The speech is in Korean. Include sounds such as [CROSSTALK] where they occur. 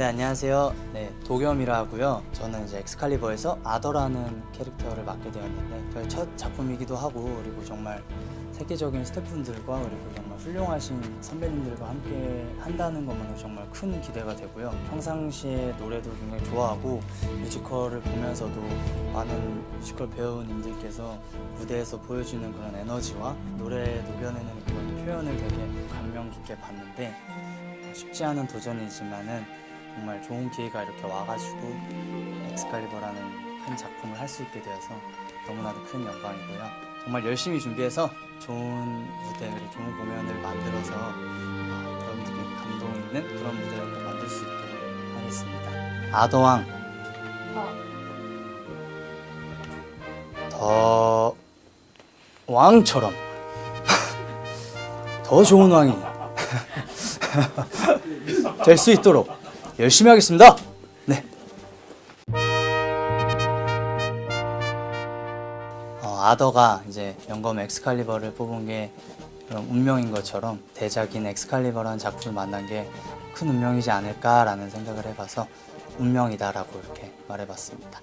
네 안녕하세요. 네 도겸이라 하고요. 저는 이제 엑스칼리버에서 아더라는 캐릭터를 맡게 되었는데 저의 첫 작품이기도 하고 그리고 정말 세계적인 스태프분들과 그리고 정말 훌륭하신 선배님들과 함께 한다는 것만으로 정말 큰 기대가 되고요. 평상시에 노래도 굉장히 좋아하고 뮤지컬을 보면서도 많은 뮤지컬 배우님들께서 무대에서 보여주는 그런 에너지와 노래에 녹여내는 그런 표현을 되게 감명 깊게 봤는데 쉽지 않은 도전이지만은 정말 좋은 기회가 이렇게 와가지고 엑스칼리버라는 큰 작품을 할 수 있게 되어서 너무나도 큰 영광이고요. 정말 열심히 준비해서 좋은 무대 좋은 공연을 만들어서 어, 여러분들이 감동 있는 그런 무대를 꼭 만들 수 있도록 하겠습니다. 아더왕 더 왕처럼 [LAUGHS] 더 좋은 왕이 [LAUGHS] 될 수 있도록 열심히 하겠습니다. 네. 어, 아더가 이제 성검 엑스칼리버를 뽑은 게 그런 운명인 것처럼 대작인 엑스칼리버라는 작품을 만난 게 큰 운명이지 않을까라는 생각을 해봐서 운명이다라고 이렇게 말해봤습니다.